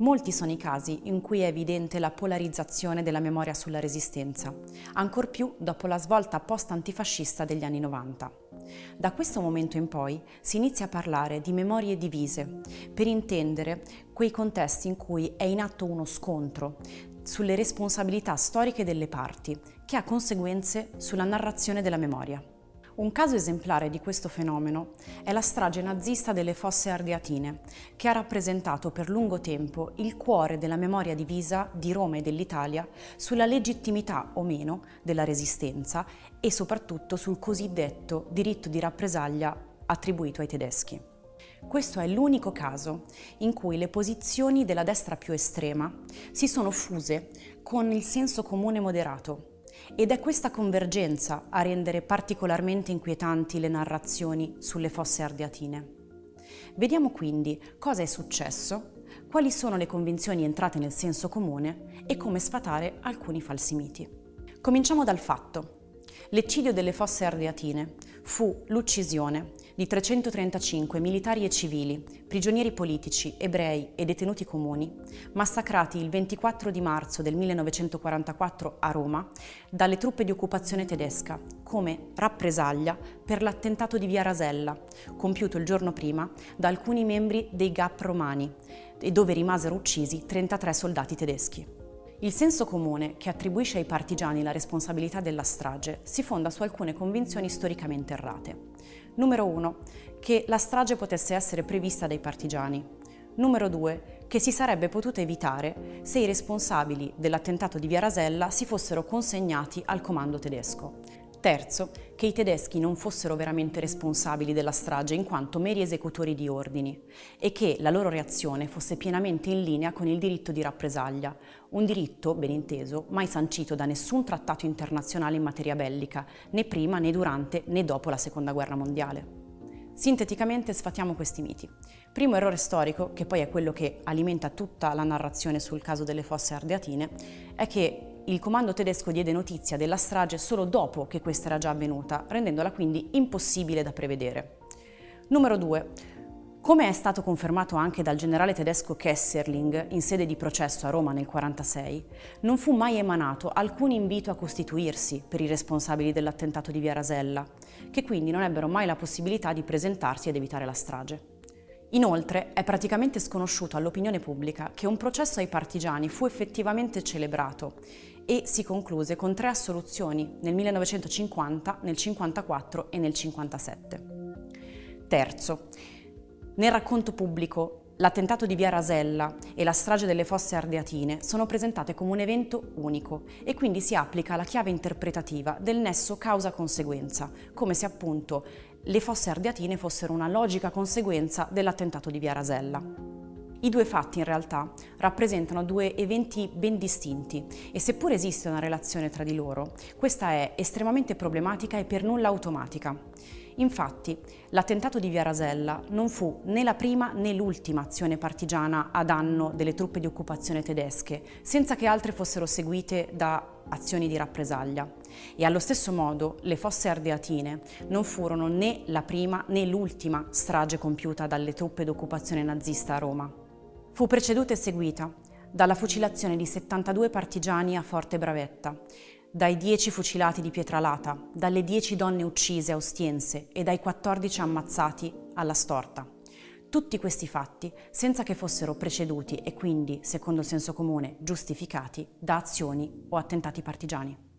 Molti sono i casi in cui è evidente la polarizzazione della memoria sulla resistenza, ancor più dopo la svolta post-antifascista degli anni 90. Da questo momento in poi si inizia a parlare di memorie divise, per intendere quei contesti in cui è in atto uno scontro sulle responsabilità storiche delle parti, che ha conseguenze sulla narrazione della memoria. Un caso esemplare di questo fenomeno è la strage nazista delle fosse ardeatine, che ha rappresentato per lungo tempo il cuore della memoria divisa di Roma e dell'Italia sulla legittimità o meno della resistenza e soprattutto sul cosiddetto diritto di rappresaglia attribuito ai tedeschi. Questo è l'unico caso in cui le posizioni della destra più estrema si sono fuse con il senso comune moderato ed è questa convergenza a rendere particolarmente inquietanti le narrazioni sulle fosse ardeatine. Vediamo quindi cosa è successo, quali sono le convinzioni entrate nel senso comune e come sfatare alcuni falsi miti. Cominciamo dal fatto. L'eccidio delle fosse ardeatine fu l'uccisione di 335 militari e civili, prigionieri politici, ebrei e detenuti comuni, massacrati il 24 di marzo del 1944 a Roma dalle truppe di occupazione tedesca come rappresaglia per l'attentato di Via Rasella, compiuto il giorno prima da alcuni membri dei GAP romani e dove rimasero uccisi 33 soldati tedeschi. Il senso comune che attribuisce ai partigiani la responsabilità della strage si fonda su alcune convinzioni storicamente errate. Numero 1. Che la strage potesse essere prevista dai partigiani. Numero 2. Che si sarebbe potuta evitare se i responsabili dell'attentato di Via Rasella si fossero consegnati al comando tedesco. Terzo, che i tedeschi non fossero veramente responsabili della strage in quanto meri esecutori di ordini e che la loro reazione fosse pienamente in linea con il diritto di rappresaglia, un diritto, ben inteso, mai sancito da nessun trattato internazionale in materia bellica, né prima né durante né dopo la Seconda Guerra Mondiale. Sinteticamente sfatiamo questi miti. Primo errore storico, che poi è quello che alimenta tutta la narrazione sul caso delle fosse ardeatine, è che il comando tedesco diede notizia della strage solo dopo che questa era già avvenuta, rendendola quindi impossibile da prevedere. Numero 2. Come è stato confermato anche dal generale tedesco Kesserling in sede di processo a Roma nel 1946, non fu mai emanato alcun invito a costituirsi per i responsabili dell'attentato di Via Rasella, che quindi non ebbero mai la possibilità di presentarsi ed evitare la strage. Inoltre è praticamente sconosciuto all'opinione pubblica che un processo ai partigiani fu effettivamente celebrato e si concluse con tre assoluzioni nel 1950, nel 1954 e nel 1957. Terzo, nel racconto pubblico L'attentato di Via Rasella e la strage delle fosse ardeatine sono presentate come un evento unico e quindi si applica la chiave interpretativa del nesso causa-conseguenza, come se appunto le fosse ardeatine fossero una logica conseguenza dell'attentato di Via Rasella. I due fatti in realtà rappresentano due eventi ben distinti e seppur esiste una relazione tra di loro, questa è estremamente problematica e per nulla automatica. Infatti, l'attentato di Via Rasella non fu né la prima né l'ultima azione partigiana a danno delle truppe di occupazione tedesche, senza che altre fossero seguite da azioni di rappresaglia. E allo stesso modo le fosse ardeatine non furono né la prima né l'ultima strage compiuta dalle truppe d'occupazione nazista a Roma. Fu preceduta e seguita dalla fucilazione di 72 partigiani a Forte Bravetta, dai 10 fucilati di Pietralata, dalle 10 donne uccise a Ostiense e dai 14 ammazzati alla Storta. Tutti questi fatti senza che fossero preceduti e quindi, secondo il senso comune, giustificati da azioni o attentati partigiani.